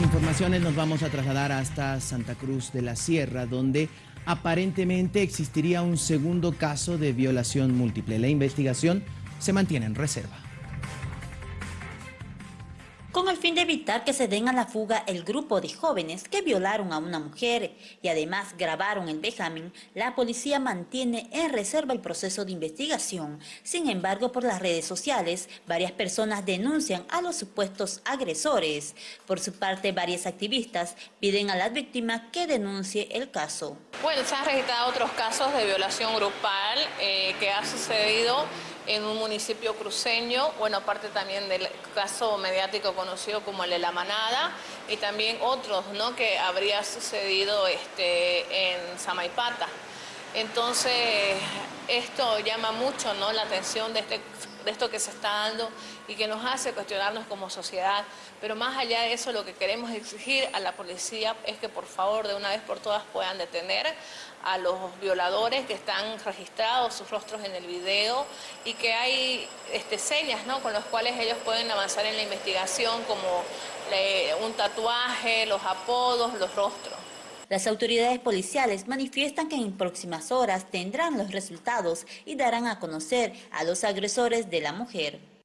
informaciones nos vamos a trasladar hasta Santa Cruz de la Sierra, donde aparentemente existiría un segundo caso de violación múltiple. La investigación se mantiene en reserva. Con el fin de evitar que se den a la fuga el grupo de jóvenes que violaron a una mujer y además grabaron el vejamen, la policía mantiene en reserva el proceso de investigación. Sin embargo, por las redes sociales, varias personas denuncian a los supuestos agresores. Por su parte, varias activistas piden a la víctima que denuncie el caso. Bueno, se han registrado otros casos de violación grupal eh, que ha sucedido en un municipio cruceño, bueno, aparte también del caso mediático conocido como el de La Manada, y también otros, ¿no?, que habría sucedido este, en Samaipata. Entonces, esto llama mucho ¿no? la atención de, este, de esto que se está dando y que nos hace cuestionarnos como sociedad. Pero más allá de eso, lo que queremos exigir a la policía es que por favor, de una vez por todas, puedan detener a los violadores que están registrados, sus rostros en el video, y que hay este, señas ¿no? con las cuales ellos pueden avanzar en la investigación, como un tatuaje, los apodos, los rostros. Las autoridades policiales manifiestan que en próximas horas tendrán los resultados y darán a conocer a los agresores de la mujer.